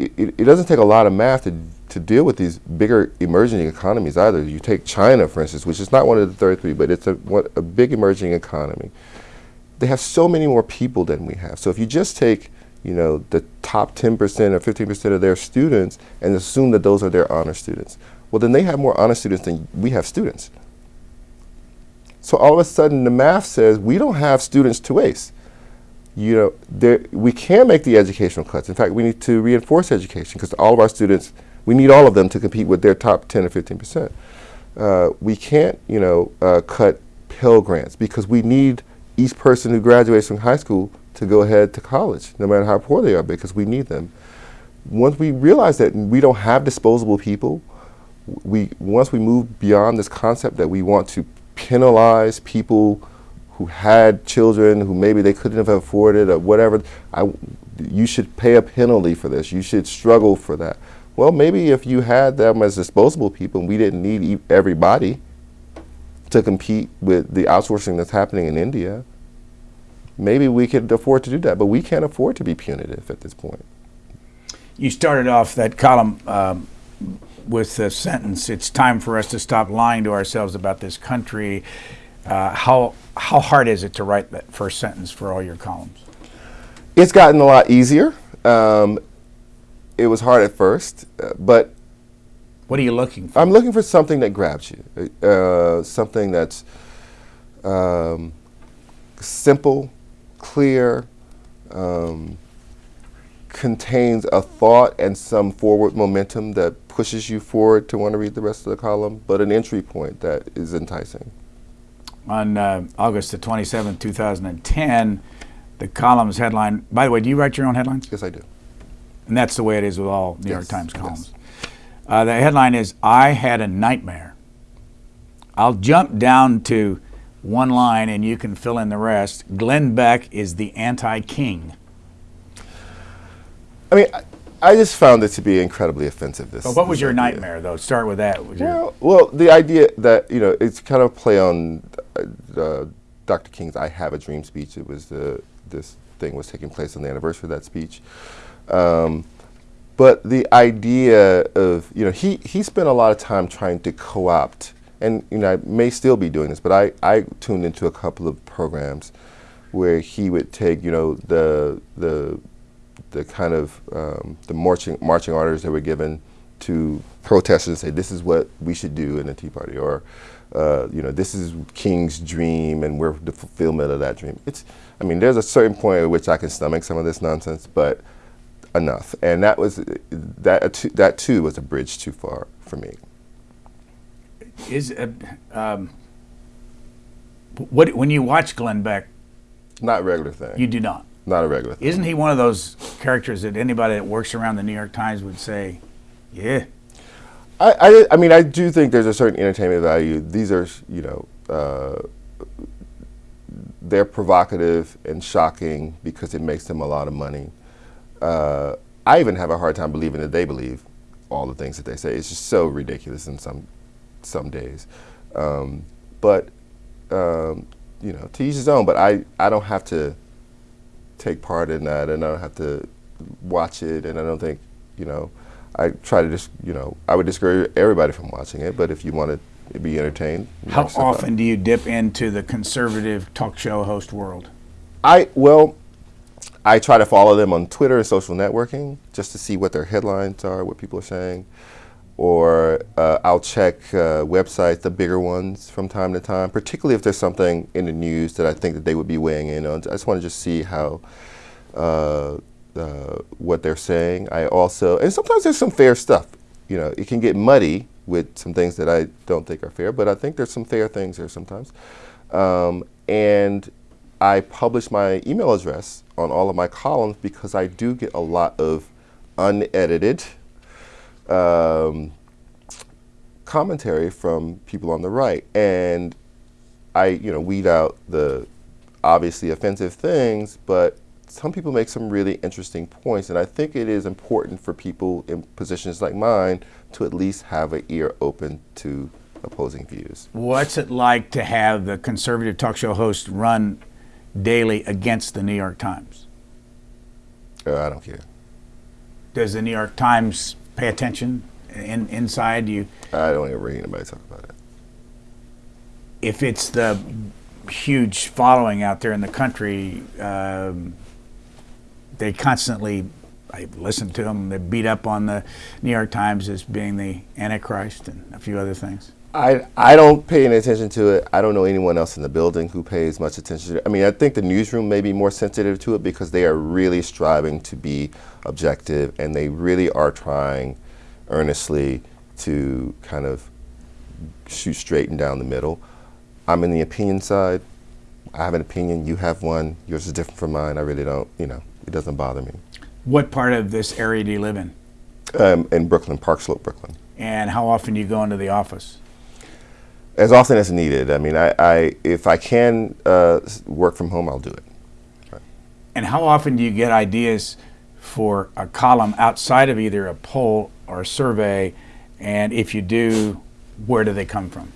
it, it, doesn't take a lot of math to, to deal with these bigger emerging economies either. You take China, for instance, which is not one of the 33, but it's a, a big emerging economy. They have so many more people than we have. So if you just take, you know, the top 10% or 15% of their students and assume that those are their honor students, well, then they have more honor students than we have students. So all of a sudden, the math says we don't have students to waste you know, there, we can make the educational cuts. In fact, we need to reinforce education because all of our students, we need all of them to compete with their top 10 or 15 percent. Uh, we can't, you know, uh, cut Pell Grants because we need each person who graduates from high school to go ahead to college, no matter how poor they are, because we need them. Once we realize that we don't have disposable people, we once we move beyond this concept that we want to penalize people who had children who maybe they couldn't have afforded or whatever, I, you should pay a penalty for this. You should struggle for that. Well, maybe if you had them as disposable people and we didn't need everybody to compete with the outsourcing that's happening in India, maybe we could afford to do that. But we can't afford to be punitive at this point. You started off that column um, with the sentence, it's time for us to stop lying to ourselves about this country. Uh, how how hard is it to write that first sentence for all your columns? It's gotten a lot easier. Um, it was hard at first, uh, but what are you looking for? I'm looking for something that grabs you, uh, something that's um, simple, clear, um, contains a thought and some forward momentum that pushes you forward to want to read the rest of the column, but an entry point that is enticing on uh, August the 27th, 2010, the column's headline, by the way, do you write your own headlines? Yes, I do. And that's the way it is with all New yes, York Times columns. Yes. Uh, the headline is, I had a nightmare. I'll jump down to one line and you can fill in the rest. Glenn Beck is the anti-king. I mean, I just found it to be incredibly offensive. This. But what was your idea. nightmare, though? Start with that. Well, well, the idea that you know it's kind of play on uh, Dr. King's "I Have a Dream" speech. It was the this thing was taking place on the anniversary of that speech. Um, but the idea of you know he he spent a lot of time trying to co-opt, and you know I may still be doing this, but I I tuned into a couple of programs where he would take you know the the the kind of um, the marching marching orders that were given to protesters and say this is what we should do in the Tea Party, or uh, you know this is King's dream and we're the fulfillment of that dream. It's I mean there's a certain point at which I can stomach some of this nonsense, but enough. And that was that that too was a bridge too far for me. Is uh, um, what when you watch Glenn Beck? Not regular thing. You do not. Not a regular thing. Isn't he one of those characters that anybody that works around the New York Times would say, yeah? I, I, I mean, I do think there's a certain entertainment value. These are, you know, uh, they're provocative and shocking because it makes them a lot of money. Uh, I even have a hard time believing that they believe all the things that they say. It's just so ridiculous in some some days. Um, but um, you know, to each his own. But I I don't have to take part in that, and I don't have to watch it. And I don't think, you know, I try to just, you know, I would discourage everybody from watching it. But if you want to be entertained, how often do you dip into the conservative talk show host world? I well, I try to follow them on Twitter and social networking just to see what their headlines are, what people are saying or uh, I'll check uh, websites, the bigger ones, from time to time, particularly if there's something in the news that I think that they would be weighing in on. I just want to just see how, uh, uh, what they're saying. I also, and sometimes there's some fair stuff. You know, it can get muddy with some things that I don't think are fair, but I think there's some fair things there sometimes. Um, and I publish my email address on all of my columns because I do get a lot of unedited, um, commentary from people on the right. And I, you know, weed out the obviously offensive things, but some people make some really interesting points. And I think it is important for people in positions like mine to at least have an ear open to opposing views. What's it like to have the conservative talk show host run daily against the New York Times? Uh, I don't care. Does the New York Times pay attention in, inside you? I don't ever hear anybody talk about it. If it's the huge following out there in the country, um, they constantly I listen to them. They beat up on the New York Times as being the Antichrist and a few other things. I, I don't pay any attention to it. I don't know anyone else in the building who pays much attention to it. I mean, I think the newsroom may be more sensitive to it because they are really striving to be objective and they really are trying earnestly to kind of shoot straight and down the middle. I'm in the opinion side. I have an opinion. You have one. Yours is different from mine. I really don't, you know, it doesn't bother me. What part of this area do you live in? Um, in Brooklyn, Park Slope, Brooklyn. And how often do you go into the office? As often as needed. I mean, I, I if I can uh, work from home, I'll do it. Right. And how often do you get ideas for a column outside of either a poll or a survey? And if you do, where do they come from?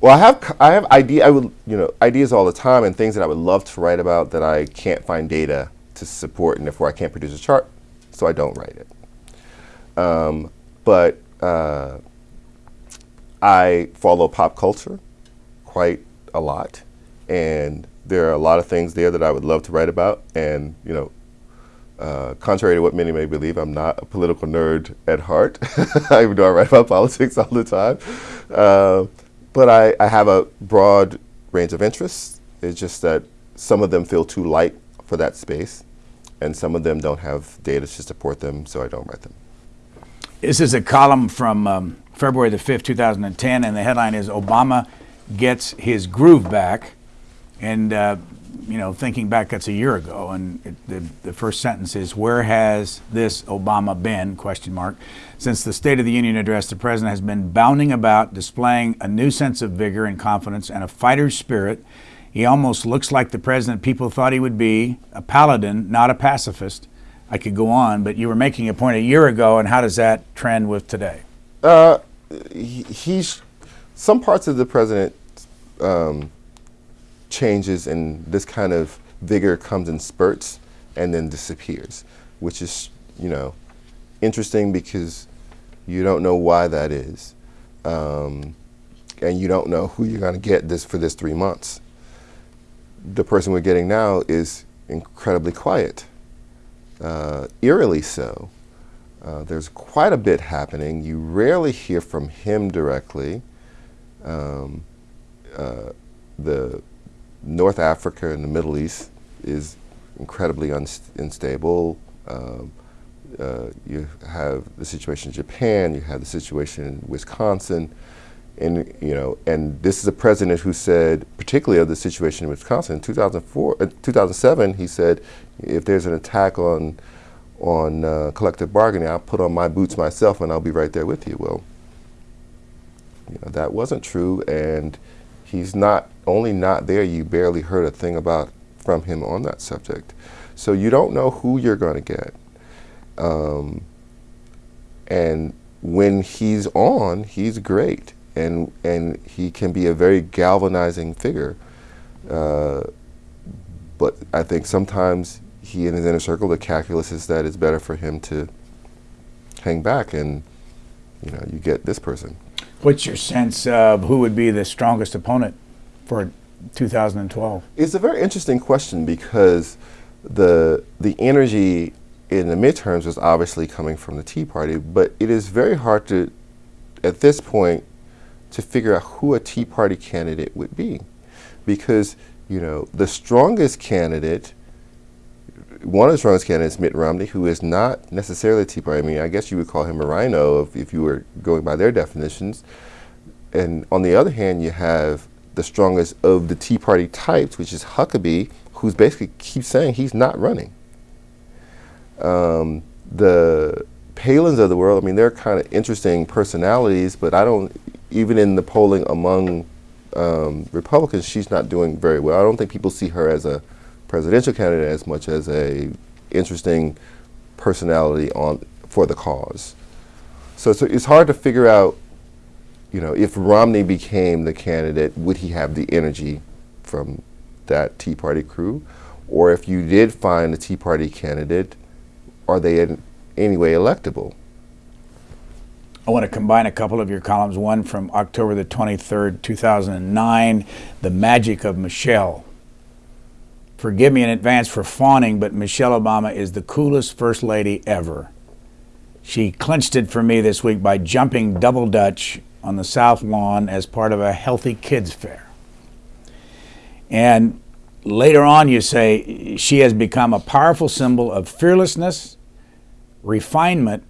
Well, I have I have idea I would you know ideas all the time and things that I would love to write about that I can't find data to support, and therefore I can't produce a chart, so I don't write it. Um, but uh, I follow pop culture quite a lot, and there are a lot of things there that I would love to write about. And you know, uh, contrary to what many may believe, I'm not a political nerd at heart, even though I write about politics all the time. Uh, but I, I have a broad range of interests. It's just that some of them feel too light for that space, and some of them don't have data to support them, so I don't write them. This is a column from um, February the 5th, 2010, and the headline is Obama Gets His Groove Back. And, uh, you know, thinking back, that's a year ago, and it, the, the first sentence is, where has this Obama been, question mark. Since the State of the Union address, the president has been bounding about, displaying a new sense of vigor and confidence and a fighter's spirit he almost looks like the president people thought he would be a paladin, not a pacifist. I could go on, but you were making a point a year ago, and how does that trend with today? Uh, he, he's some parts of the president um, changes, and this kind of vigor comes in spurts and then disappears, which is you know interesting because you don't know why that is, um, and you don't know who you're going to get this for this three months the person we're getting now is incredibly quiet, uh, eerily so. Uh, there's quite a bit happening. You rarely hear from him directly. Um, uh, the North Africa and the Middle East is incredibly unstable. Um, uh, you have the situation in Japan. You have the situation in Wisconsin and you know, and this is a president who said, particularly of the situation in Wisconsin, in 2004, uh, 2007, he said, if there's an attack on on uh, collective bargaining, I'll put on my boots myself and I'll be right there with you. Well, you know, that wasn't true, and he's not only not there. You barely heard a thing about from him on that subject, so you don't know who you're going to get. Um, and when he's on, he's great and and he can be a very galvanizing figure. Uh, but I think sometimes he in his inner circle, the calculus is that it's better for him to hang back, and you know, you get this person. What's your sense of who would be the strongest opponent for 2012? It's a very interesting question because the the energy in the midterms was obviously coming from the Tea Party, but it is very hard to, at this point, to figure out who a Tea Party candidate would be. Because, you know, the strongest candidate, one of the strongest candidates, Mitt Romney, who is not necessarily a Tea Party. I mean, I guess you would call him a RINO if, if you were going by their definitions. And on the other hand, you have the strongest of the Tea Party types, which is Huckabee, who's basically keeps saying he's not running. Um, the Palins of the world, I mean, they're kind of interesting personalities, but I don't, even in the polling among um, Republicans, she's not doing very well. I don't think people see her as a presidential candidate as much as a interesting personality on for the cause. So, so it's hard to figure out you know, if Romney became the candidate, would he have the energy from that Tea Party crew? Or if you did find a Tea Party candidate, are they in any way electable? I want to combine a couple of your columns. One from October the 23rd, 2009, The Magic of Michelle. Forgive me in advance for fawning, but Michelle Obama is the coolest First Lady ever. She clinched it for me this week by jumping double dutch on the South Lawn as part of a healthy kids fair. And later on, you say she has become a powerful symbol of fearlessness, refinement,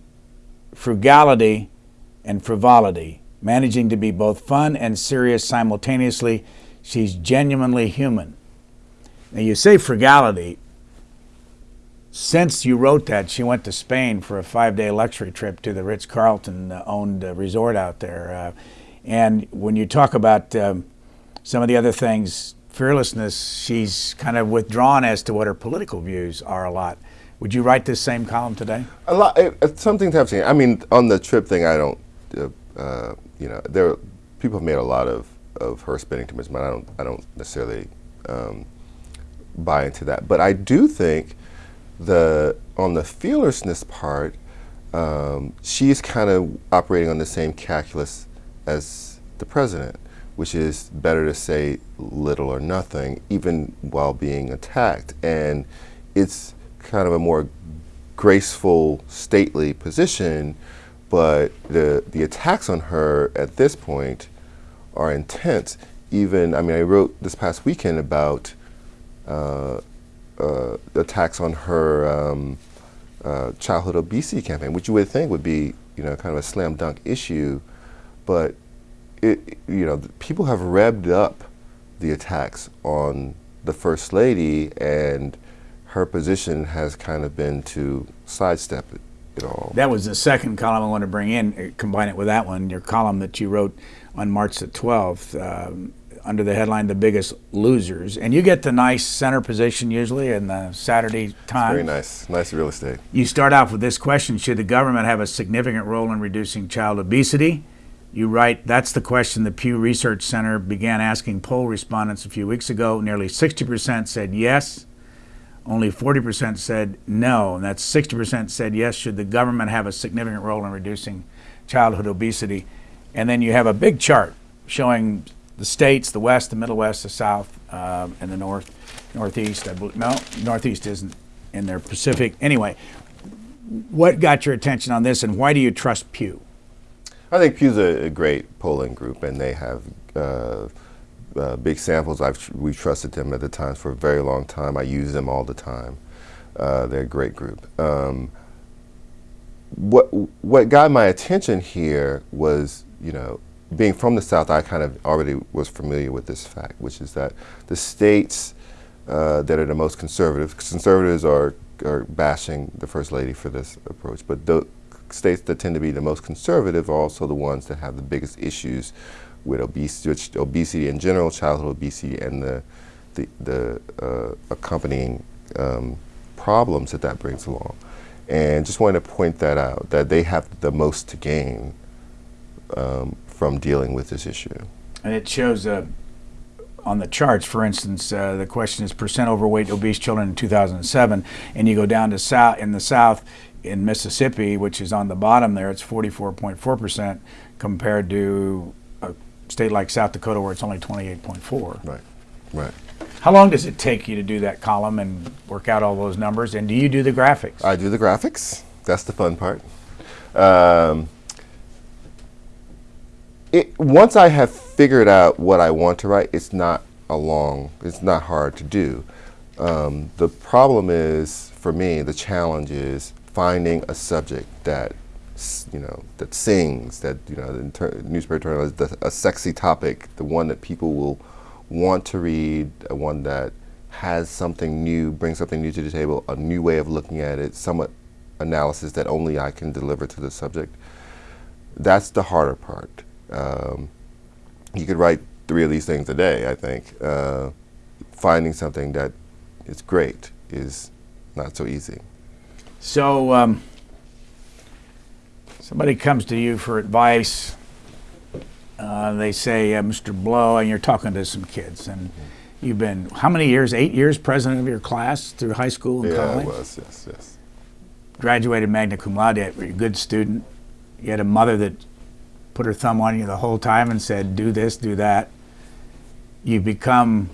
frugality, and frivolity, managing to be both fun and serious simultaneously. She's genuinely human. Now, you say frugality. Since you wrote that, she went to Spain for a five day luxury trip to the Ritz Carlton uh, owned uh, resort out there. Uh, and when you talk about um, some of the other things, fearlessness, she's kind of withdrawn as to what her political views are a lot. Would you write this same column today? A lot. It, it's something to have seen. I mean, on the trip thing, I don't. Uh, uh, you know, there people have made a lot of, of her spending too much money. I don't. I don't necessarily um, buy into that. But I do think the on the fearlessness part, um, she's kind of operating on the same calculus as the president, which is better to say little or nothing, even while being attacked. And it's kind of a more graceful, stately position, but the the attacks on her at this point are intense. Even I mean, I wrote this past weekend about attacks on her um, uh, childhood obesity campaign, which you would think would be, you know, kind of a slam dunk issue, but it, you know, people have revved up the attacks on the first lady, and her position has kind of been to sidestep it, it all. That was the second column I want to bring in. Combine it with that one, your column that you wrote on March the 12th. Um, under the headline "The Biggest Losers," and you get the nice center position usually in the Saturday Times. Very nice, nice real estate. You start off with this question: Should the government have a significant role in reducing child obesity? You write, that's the question the Pew Research Center began asking poll respondents a few weeks ago. Nearly 60% said yes. Only 40% said no. And that's 60% said yes. Should the government have a significant role in reducing childhood obesity? And then you have a big chart showing the states, the West, the Middle West, the South, um, and the North, Northeast. I no, Northeast isn't in there. Pacific. Anyway, what got your attention on this, and why do you trust Pew? I think Pew's a, a great polling group, and they have uh, uh, big samples. I've we've trusted them at the Times for a very long time. I use them all the time. Uh, they're a great group. Um, what what got my attention here was, you know, being from the South, I kind of already was familiar with this fact, which is that the states uh, that are the most conservative, conservatives are, are bashing the First Lady for this approach, but the states that tend to be the most conservative are also the ones that have the biggest issues with obesity, obesity in general, childhood obesity, and the, the, the uh, accompanying um, problems that that brings along. And just wanted to point that out, that they have the most to gain um, from dealing with this issue. And it shows uh, on the charts, for instance, uh, the question is percent overweight obese children in 2007, and you go down to south in the south in Mississippi, which is on the bottom there, it's 44.4 percent compared to a state like South Dakota where it's only 28.4. Right, right. How long does it take you to do that column and work out all those numbers? And do you do the graphics? I do the graphics. That's the fun part. Um, it, once I have figured out what I want to write, it's not a long, it's not hard to do. Um, the problem is, for me, the challenge is finding a subject that, you know, that sings, that, you know, the newspaper is the, a sexy topic, the one that people will want to read, a one that has something new, brings something new to the table, a new way of looking at it, somewhat analysis that only I can deliver to the subject. That's the harder part. Um, you could write three of these things a day, I think. Uh, finding something that is great is not so easy. So, um, somebody comes to you for advice, uh, they say, uh, Mr. Blow, and you're talking to some kids, and you've been how many years? Eight years president of your class through high school and Yeah, college. it was. Yes, yes. Graduated magna cum laude. You were a good student. You had a mother that put her thumb on you the whole time and said, "Do this, do that." You've become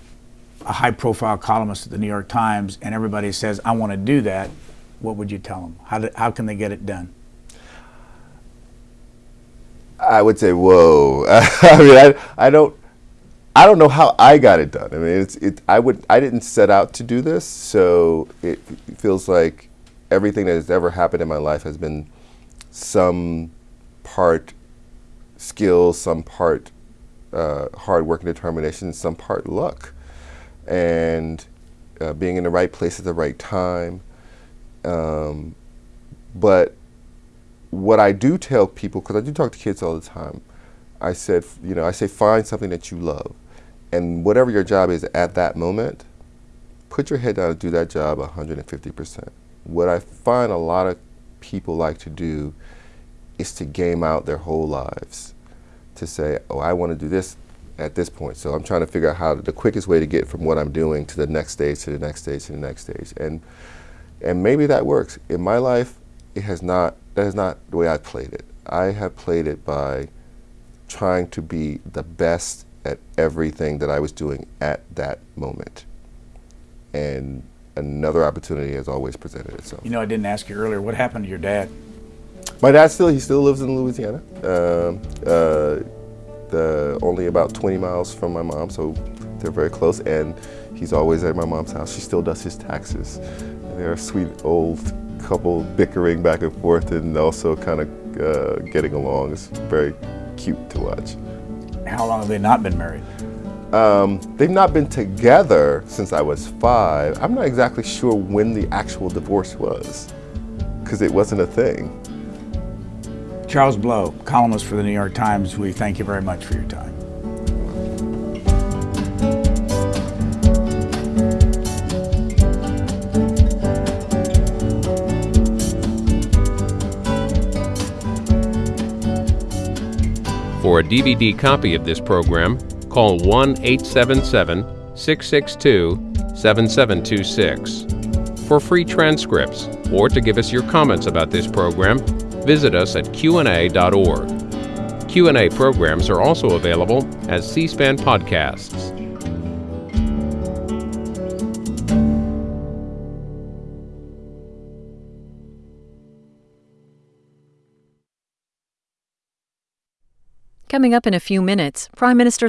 a high-profile columnist at the New York Times, and everybody says, "I want to do that." What would you tell them? How, do, how can they get it done? I would say, whoa. I mean, I, I don't, I don't know how I got it done. I mean, it's, it, I would, I didn't set out to do this, so it feels like everything that has ever happened in my life has been some part skill, some part uh, hard work and determination, some part luck, and uh, being in the right place at the right time. Um, but what I do tell people, because I do talk to kids all the time, I said, you know, I say find something that you love, and whatever your job is at that moment, put your head down and do that job 150%. What I find a lot of people like to do is to game out their whole lives, to say, oh, I want to do this at this point. So I'm trying to figure out how to, the quickest way to get from what I'm doing to the next stage, to the next stage, to the next stage, and and maybe that works. In my life, it has not. That is not the way I played it. I have played it by trying to be the best at everything that I was doing at that moment. And another opportunity has always presented itself. You know, I didn't ask you earlier. What happened to your dad? My dad still he still lives in Louisiana. Um, uh, the only about 20 miles from my mom, so they're very close. And he's always at my mom's house. She still does his taxes. They're a sweet old couple bickering back and forth, and also kind of uh, getting along. It's very cute to watch. How long have they not been married? Um, they've not been together since I was five. I'm not exactly sure when the actual divorce was, because it wasn't a thing. Charles Blow, columnist for the New York Times, we thank you very much for your time. For a DVD copy of this program, call 1 877 662 7726. For free transcripts or to give us your comments about this program, visit us at qanda.org. Q&A programs are also available as C-SPAN podcasts. Coming up in a few minutes, Prime Minister